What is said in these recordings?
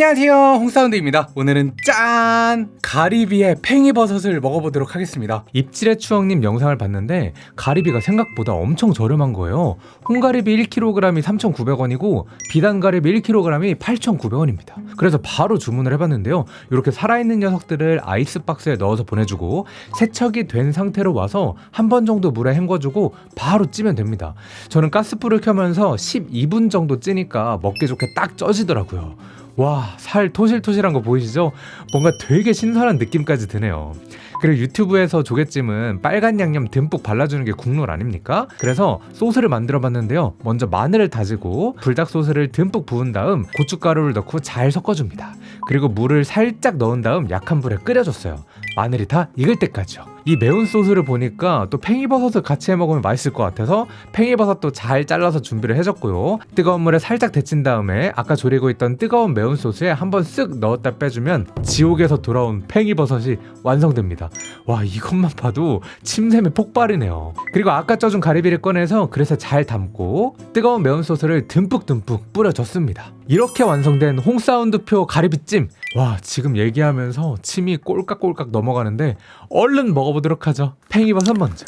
안녕하세요. 홍사운드입니다. 오늘은 짠! 가리비의 팽이버섯을 먹어보도록 하겠습니다. 입질의 추억님 영상을 봤는데 가리비가 생각보다 엄청 저렴한 거예요. 홍가리비 1kg이 3,900원이고 비단가리비 1kg이 8,900원입니다. 그래서 바로 주문을 해봤는데요. 이렇게 살아있는 녀석들을 아이스박스에 넣어서 보내주고 세척이 된 상태로 와서 한 번 정도 물에 헹궈주고 바로 찌면 됩니다. 저는 가스불을 켜면서 12분 정도 찌니까 먹기 좋게 딱 쪄지더라고요 와, 살 토실토실한 거 보이시죠? 뭔가 되게 신선한 느낌까지 드네요. 그리고 유튜브에서 조개찜은 빨간 양념 듬뿍 발라주는 게 국룰 아닙니까? 그래서 소스를 만들어 봤는데요. 먼저 마늘을 다지고 불닭 소스를 듬뿍 부은 다음 고춧가루를 넣고 잘 섞어줍니다. 그리고 물을 살짝 넣은 다음 약한 불에 끓여줬어요. 마늘이 다 익을 때까지요. 이 매운 소스를 보니까 또 팽이버섯을 같이 해 먹으면 맛있을 것 같아서 팽이버섯도 잘 잘라서 준비를 해줬고요. 뜨거운 물에 살짝 데친 다음에 아까 졸이고 있던 뜨거운 매운 소스에 한번 쓱 넣었다 빼주면 지옥에서 돌아온 팽이버섯이 완성됩니다. 와 이것만 봐도 침샘이 폭발이네요. 그리고 아까 쪄준 가리비를 꺼내서 그래서 잘 담고 뜨거운 매운 소스를 듬뿍듬뿍 뿌려줬습니다. 이렇게 완성된 홍사운드표 가리비찜 와 지금 얘기하면서 침이 꼴깍꼴깍 넘어가는데 얼른 먹어 보도록 하죠. 팽이버섯 먼저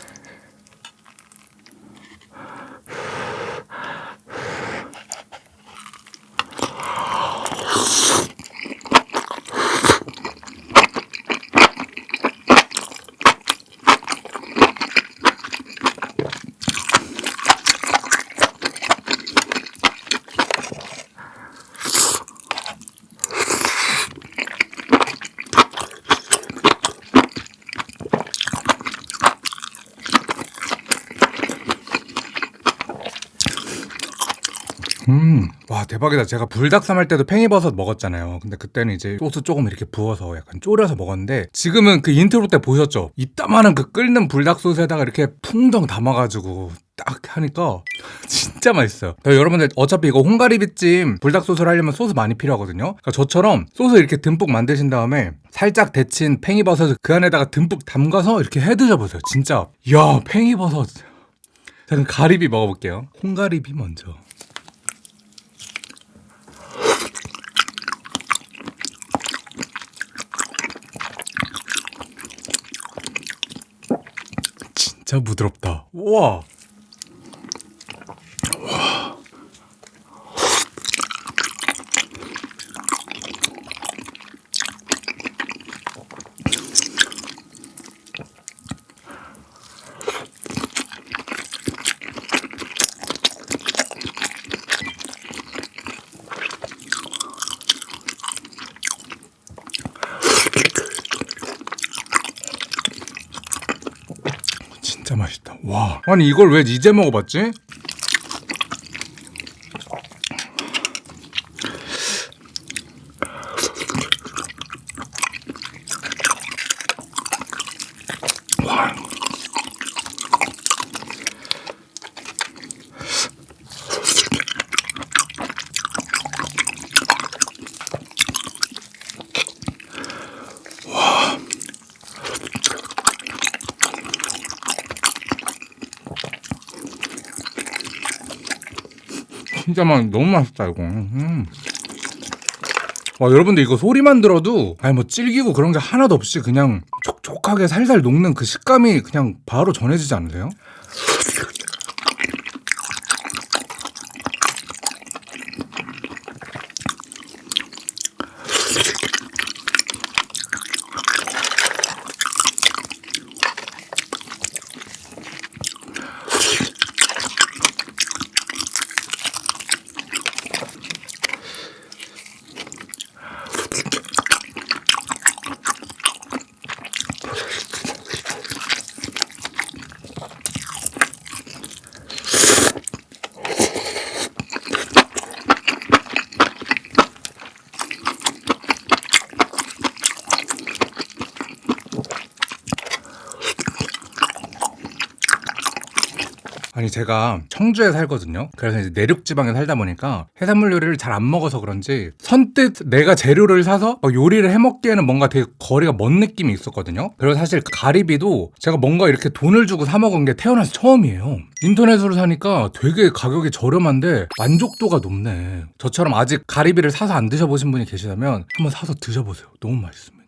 음, 와 대박이다. 제가 불닭삼 할 때도 팽이버섯 먹었잖아요. 근데 그때는 이제 소스 조금 이렇게 부어서 약간 졸여서 먹었는데 지금은 그 인트로 때 보셨죠? 이따만한 그 끓는 불닭 소스에다가 이렇게 풍덩 담아가지고 딱 하니까 진짜 맛있어요. 여러분들 어차피 이거 홍가리비찜 불닭 소스를 하려면 소스 많이 필요하거든요. 그러니까 저처럼 소스 이렇게 듬뿍 만드신 다음에 살짝 데친 팽이버섯을 그 안에다가 듬뿍 담가서 이렇게 해 드셔보세요. 진짜 야 팽이버섯. 자 그럼 가리비 먹어볼게요. 홍가리비 먼저. 진짜 부드럽다. 우와. 진짜 맛있다. 와. 아니 이걸 왜 이제 먹어봤지? 진짜 맛 너무 맛있다 이거. 음. 와 여러분들 이거 소리만 들어도 아니 뭐 질기고 그런 게 하나도 없이 그냥 촉촉하게 살살 녹는 그 식감이 그냥 바로 전해지지 않으세요? 아니 제가 청주에 살거든요. 그래서 이제 내륙 지방에 살다 보니까 해산물 요리를 잘 안 먹어서 그런지 선뜻 내가 재료를 사서 막 요리를 해 먹기에는 뭔가 되게 거리가 먼 느낌이 있었거든요. 그리고 사실 가리비도 제가 뭔가 이렇게 돈을 주고 사 먹은 게 태어나서 처음이에요. 인터넷으로 사니까 되게 가격이 저렴한데 만족도가 높네. 저처럼 아직 가리비를 사서 안 드셔보신 분이 계시다면 한번 사서 드셔보세요. 너무 맛있습니다.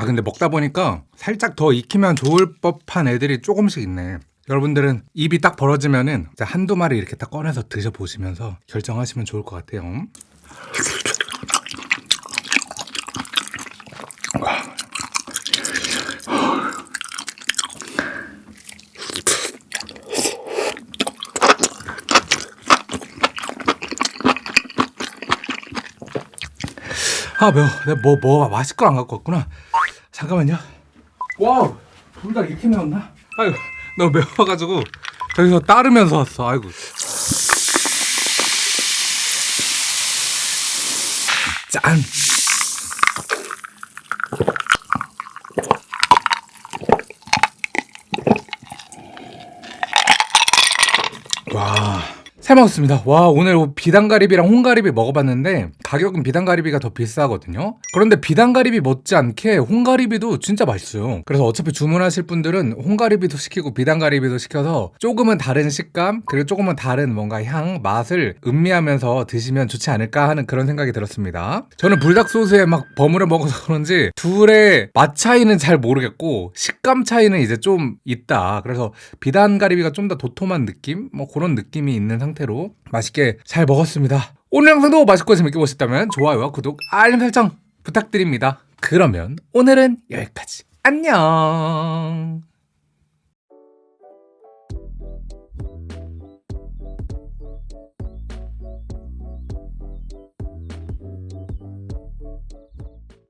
아 근데 먹다 보니까 살짝 더 익히면 좋을 법한 애들이 조금씩 있네. 여러분들은 입이 딱 벌어지면은 한두 마리 이렇게 딱 꺼내서 드셔보시면서 결정하시면 좋을 것 같아요. 아 매워. 내가 뭐, 뭐 마실 걸 안 갖고 왔구나. 잠깐만요. 와우, 둘 다 이렇게 매웠나? 아이고, 너무 매워가지고 저기서 따르면서 왔어. 아이고. 짠. 와. 잘 먹었습니다. 와, 오늘 비단가리비랑 홍가리비 먹어봤는데 가격은 비단가리비가 더 비싸거든요. 그런데 비단가리비 못지않게 홍가리비도 진짜 맛있어요. 그래서 어차피 주문하실 분들은 홍가리비도 시키고 비단가리비도 시켜서 조금은 다른 식감 그리고 조금은 다른 뭔가 향, 맛을 음미하면서 드시면 좋지 않을까 하는 그런 생각이 들었습니다. 저는 불닭 소스에 막 버무려 먹어서 그런지 둘의 맛 차이는 잘 모르겠고 식감 차이는 이제 좀 있다. 그래서 비단가리비가 좀 더 도톰한 느낌? 뭐 그런 느낌이 있는 상태로 맛있게 잘 먹었습니다. 오늘 영상도 맛있고 재밌게 보셨다면 좋아요와 구독, 알림 설정 부탁드립니다. 그러면 오늘은 여기까지. 안녕.